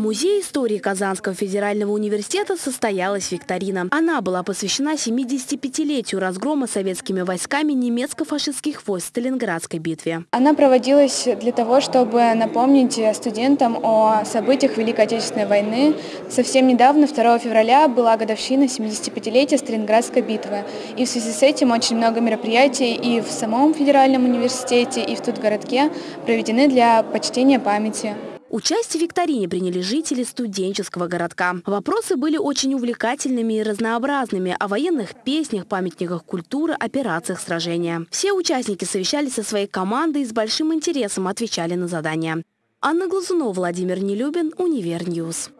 В Музее истории Казанского федерального университета состоялась викторина. Она была посвящена 75-летию разгрома советскими войсками немецко-фашистских войск в Сталинградской битве. Она проводилась для того, чтобы напомнить студентам о событиях Великой Отечественной войны. Совсем недавно, 2 февраля, была годовщина 75-летия Сталинградской битвы. И в связи с этим очень много мероприятий и в самом федеральном университете, и в тут городке проведены для почтения памяти. Участие в викторине приняли жители студенческого городка. Вопросы были очень увлекательными и разнообразными о военных песнях, памятниках культуры, операциях сражения. Все участники совещались со своей командой и с большим интересом отвечали на задания. Анна Глазунова, Владимир Нелюбин, Univer News.